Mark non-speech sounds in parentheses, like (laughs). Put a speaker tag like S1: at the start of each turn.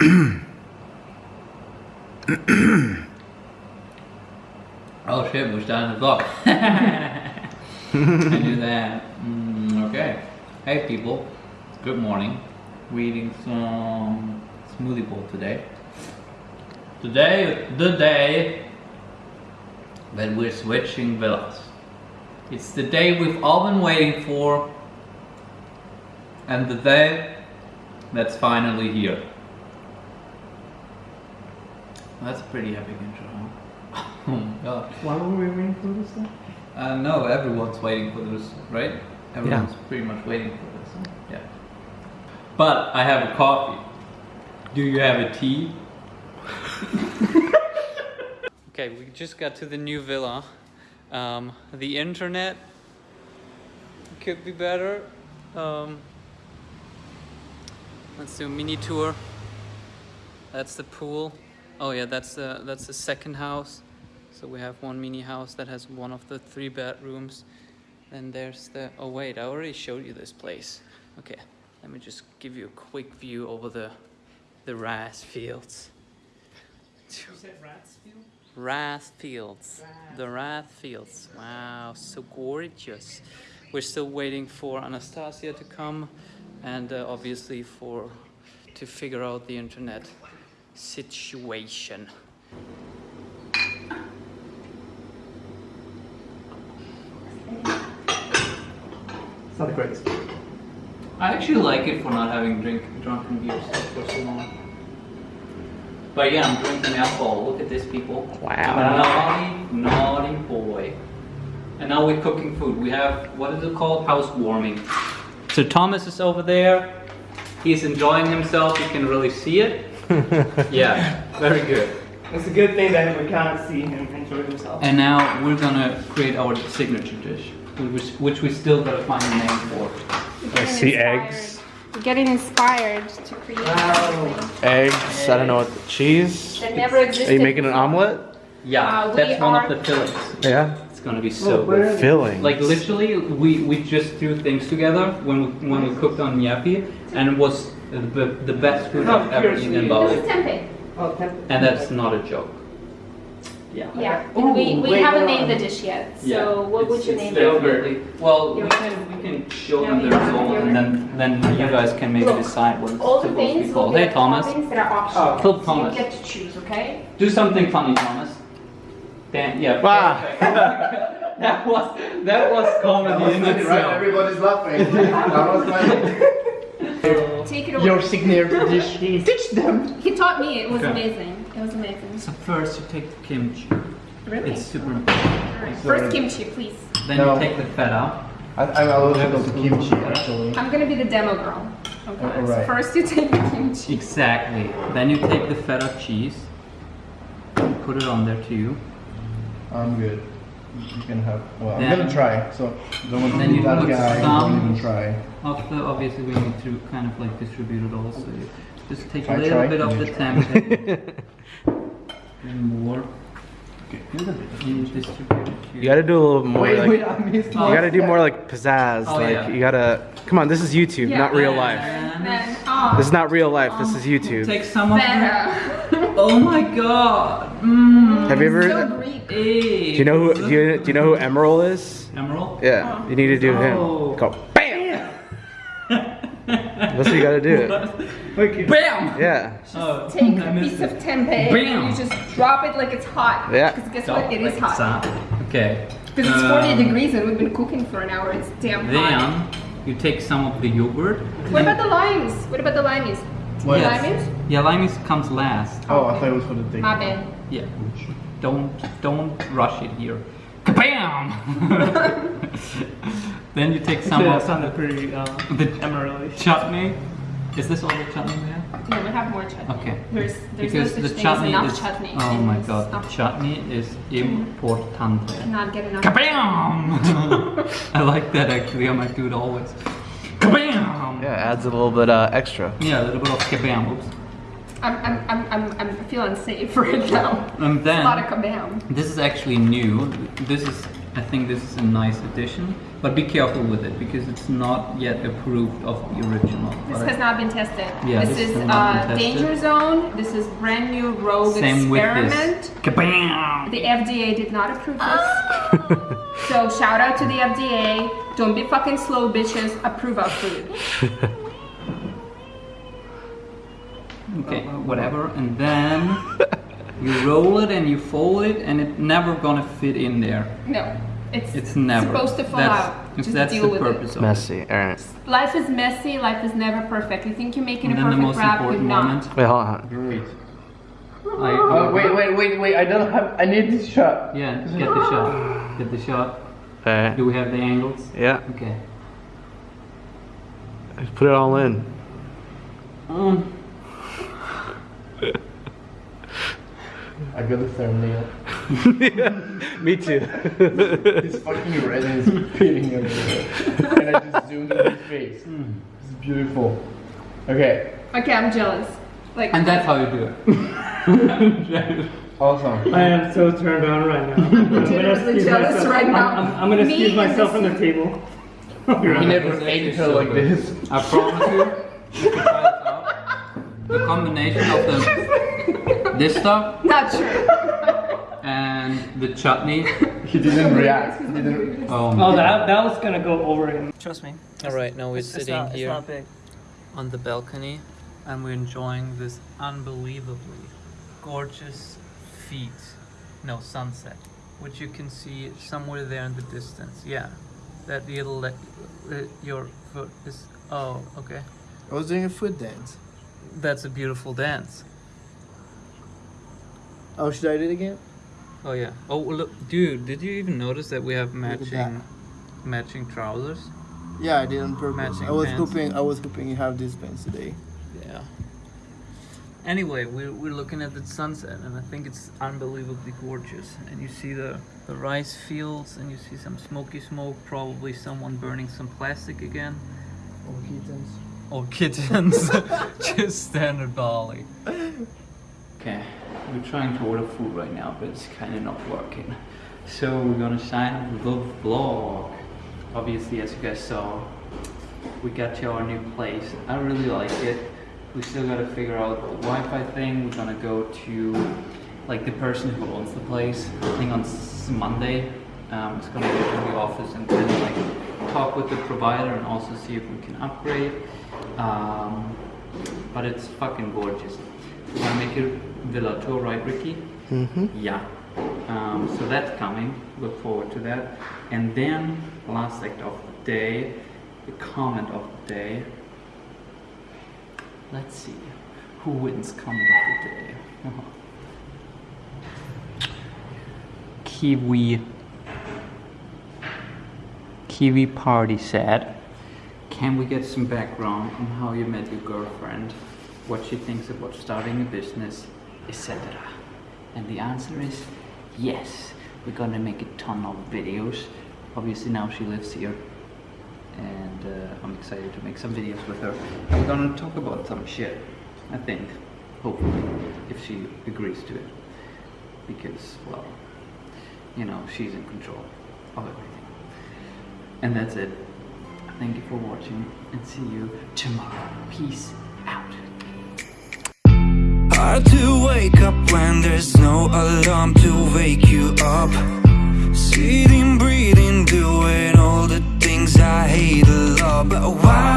S1: (clears throat) oh shit, we're starting the vlog. (laughs) I do that. Mm, okay. Hey people, good morning. We're eating some smoothie bowl today. Today, the day that we're switching villas. It's the day we've all been waiting for and the day that's finally here. That's a pretty epic intro, huh? (laughs) oh my god.
S2: Why were we waiting for this then?
S1: Uh, no, everyone's waiting for this, right? Everyone's pretty much waiting for this. Yeah. But I have a coffee. Do you have a tea? (laughs) okay, we just got to the new villa. Um, the internet could be better. Um, let's do a mini tour. That's the pool. Oh yeah, that's the that's the second house. So we have one mini house that has one of the three bedrooms. Then there's the oh wait, I already showed you this place. Okay, let me just give you a quick view over the the rice fields.
S2: You said?
S1: Wrath Fields. The Wrath Fields. Wow, so gorgeous. We're still waiting for Anastasia to come and uh, obviously for to figure out the internet situation.
S2: It's not the greatest.
S1: I actually like it for not having drink drunken beers for so long. But yeah, I'm drinking alcohol. Look at this, people.
S2: Wow.
S1: Naughty, naughty boy. And now we're cooking food. We have, what is it called? Housewarming. So Thomas is over there. He's enjoying himself. You can really see it. (laughs) yeah, very good.
S2: It's a good thing that we can't see him enjoy himself.
S1: And now we're gonna create our signature dish, which, which we still gotta find a name for.
S3: I see eggs.
S4: We're getting inspired to create
S2: Wow.
S4: something
S3: Eggs. I don't know what. Cheese.
S4: that never existed.
S3: Are you making an omelet?
S1: Yeah,
S4: Uh,
S1: that's one of the fillings.
S3: Yeah.
S1: It's gonna be so
S2: Look, where
S1: good.
S2: is?
S3: Filling.
S1: Like literally, we, we just threw things together when we, when we cooked on Yapi, and it was the, the best food I've ever eaten in
S4: This
S1: Bali.
S4: is tempeh.
S2: Oh, temp-
S1: And that's not a joke.
S2: Yeah.
S4: Yeah.
S2: Ooh,
S4: we we haven't
S2: hold
S4: named the dish yet. So
S1: Yeah,
S4: what would
S1: it's-
S4: you
S1: it's
S4: name it?
S1: definitely- Well, we can we can show
S4: Yeah,
S1: them
S4: we
S1: the
S4: have
S1: result, and then then you guys can maybe
S4: Look,
S1: decide what it's
S4: All the
S1: supposed to be
S4: things will
S1: called.
S4: be
S1: Hey
S4: the
S1: Thomas,
S4: toppings that are optional.
S2: Oh.
S1: Kill
S4: So
S1: Thomas.
S4: you get to choose, okay?
S1: do something funny, Thomas. Dan, yeah.
S3: Wow. (laughs)
S1: that was that was comedy in itself.
S5: Everybody's laughing. that was my. (laughs)
S4: Take it away.
S2: Your signature (laughs) dish. Teach them.
S4: He taught me. It was
S1: Okay.
S4: amazing. It was amazing.
S1: So first you take the kimchi.
S4: Really?
S1: It's super important.
S4: Alright, First uh, kimchi, please.
S1: Then
S5: No.
S1: you take the feta.
S5: I, I'm allergic to kimchi actually.
S4: I'm gonna be the demo girl. Okay.
S5: Oh,
S4: So first you take the kimchi.
S1: Exactly. Then you take the feta cheese. Put it on there too.
S5: I'm good. You can have. Well, I'm gonna try. So don't want to
S1: Then
S5: be
S1: you
S5: that
S1: put
S5: guy.
S1: some-
S5: Don't even try.
S1: After, obviously, we need to kind of like distribute it all. So you just take a
S5: I
S1: little
S5: try.
S1: bit of the
S5: You
S1: and (laughs) more.
S5: Okay, here's a bit.
S1: You
S3: You gotta do a little more
S2: Wait,
S3: like.
S2: wait, I missed
S3: You gotta do more like pizzazz.
S1: Oh,
S3: like
S1: yeah.
S3: you gotta. Come on, this is YouTube,
S4: Yeah.
S3: not real life.
S4: Then, oh,
S3: This is not real life. This uh, is YouTube.
S1: Take some of it.
S4: better. (laughs)
S1: Oh my god. Mm.
S3: Have you ever?
S4: so
S3: Do
S4: Greek.
S1: Hey.
S3: you know who? Do you, do you know who Emeril is?
S1: Emeril?
S3: Yeah, you need to do
S1: Oh.
S3: him. Go bam. That's what you gotta do. (laughs)
S2: Okay.
S1: Bam!
S3: Yeah.
S1: Oh,
S4: Take
S1: I
S4: a
S1: missed
S4: piece of tempeh
S1: Bam.
S4: and you just drop it like it's hot.
S3: Yeah.
S4: Because guess
S1: Stop
S4: what? It
S1: like
S4: is
S1: it's
S4: hot.
S1: hot. Okay.
S4: Because it's 40
S1: Um,
S4: degrees and we've been cooking for an hour. It's damn hot.
S1: Then you take some of the yogurt.
S4: What about the limes? What about the limeys?
S5: What?
S1: Yes.
S4: Limeys?
S1: Yeah, limeys comes last.
S5: Oh, I thought it was for the thing.
S4: My bad.
S1: Yeah. Don't don't rush it here. Kabam! (laughs) then you take some
S2: That
S1: of
S2: sounded pretty uh,
S1: the
S2: emerald
S1: chutney. Is this all the chutney we have?
S4: No, we have more chutney.
S1: Okay.
S4: There's, there's
S1: because
S4: no
S1: the
S4: such thing as
S1: chutney
S4: enough
S1: is
S4: chutney.
S1: oh my god,
S4: stuff.
S1: chutney is importante.
S4: Not get enough.
S1: Kabam! (laughs) I like that actually. I might do it always. Kabam!
S3: Yeah, adds a little bit uh, extra.
S1: Yeah, a little bit of kabam. Oops.
S4: I'm, I'm, I'm, I'm, I'm feeling safe (laughs) right now.
S1: And
S4: a lot of kabam.
S1: this is actually new. This is I think this is a nice addition, but be careful with it because it's not yet approved of the original.
S4: This
S1: But I-
S4: has not been tested.
S1: Yeah,
S4: this,
S1: this
S4: is
S1: has not been
S4: uh, danger zone. This is brand new rogue
S1: Same with
S4: experiment.
S1: this. Kabam!
S4: The FDA did not approve this. So shout out to the FDA. Don't be fucking slow, bitches. Approve our food. (laughs)
S1: Okay, whatever, and then you roll it and you fold it, and it's never gonna fit in there.
S4: No, it's
S1: It's never
S4: supposed to fall
S1: that's,
S4: out.
S1: if
S4: Just
S1: that's
S4: deal
S1: the
S4: with
S1: purpose
S4: it.
S1: of
S3: Messy. Alright.
S4: Life is messy. Life is never perfect. You think you're making.
S1: And
S4: a
S1: then the
S4: perfect
S1: most
S4: wrap, you're not.
S1: moment.
S3: Wait, hold on.
S5: Great.
S1: I,
S5: Oh wait, wait, wait, wait! I don't have. I need this shot.
S1: Yeah, get the shot. (laughs) Get the shot.
S3: Okay.
S1: Do we have the angles?
S3: Yeah.
S1: Okay.
S3: Put it all in.
S1: Um,
S5: I got the thumbnail. (laughs)
S3: Me too.
S5: It's fucking red and it's peeling everywhere. and I just zoomed in his face. It's beautiful. Okay,
S4: Okay, I'm jealous. Like
S1: and that's how you do it. (laughs) (laughs)
S5: awesome.
S2: I am so turned on right now. (laughs) I'm gonna
S4: Legitimately
S2: excuse
S4: jealous
S2: myself.
S4: right
S2: I'm- I'm, I'm gonna
S4: Me
S2: excuse myself
S4: this-
S2: from the table.
S5: He never ate
S1: actually
S5: her
S1: so
S5: like
S1: good.
S5: this.
S1: I promise you, you can try this out. The combination of the (laughs) this stuff
S4: not true.
S1: and the chutney.
S5: He didn't react. He didn't.
S1: Oh,
S2: Oh, that that was gonna go over him.
S6: Trust me.
S1: All right, now we're
S6: It's, it's
S1: sitting here
S6: It's not big.
S1: on the balcony and we're enjoying this unbelievably gorgeous feet, no sunset, which you can see somewhere there in the distance. Yeah, that little uh, your foot is. Oh, okay.
S6: I was doing a foot dance.
S1: That's a beautiful dance.
S6: Oh, should I do it again?
S1: Oh yeah. Oh look, dude, did you even notice that we have matching matching trousers?
S6: Yeah, I did on purpose.
S1: Matching
S6: I was
S1: pants.
S6: hoping I was hoping you have these pants today.
S1: Yeah. Anyway, we're, we're looking at the sunset, and I think it's unbelievably gorgeous. And you see the, the rice fields, and you see some smoky smoke, probably someone burning some plastic again.
S6: Oh, kittens.
S1: Or kittens. Just standard Bali. Okay, we're trying to order food right now, but it's kind of not working. So we're gonna sign up the vlog. Obviously, as you guys saw, we got to our new place. I really like it. We still gotta figure out the Wi-Fi thing. We're gonna go to like the person who owns the place. I think on Monday, um, it's gonna go to the office and kind of like talk with the provider and also see if we can upgrade. Um, but it's fucking gorgeous. We're gonna make it Villa tour, right, Ricky?
S3: Mm-hmm.
S1: Yeah. Um, so that's coming. Look forward to that. And then last act of the day, the comment of the day. Let's see who wins comment of the day. (laughs) Kiwi. Kiwi party said. Can we get some background on how you met your girlfriend, what she thinks about starting a business, etc. And the answer is yes. We're gonna make a ton of videos. Obviously now she lives here and uh, I'm excited to make some videos with her. We're gonna talk about some shit, I think, hopefully, if she agrees to it. Because, well, you know, she's in control of everything. And that's it. Thank you for watching and see you tomorrow. Peace out.
S7: Hard to wake up when there's no alarm to hate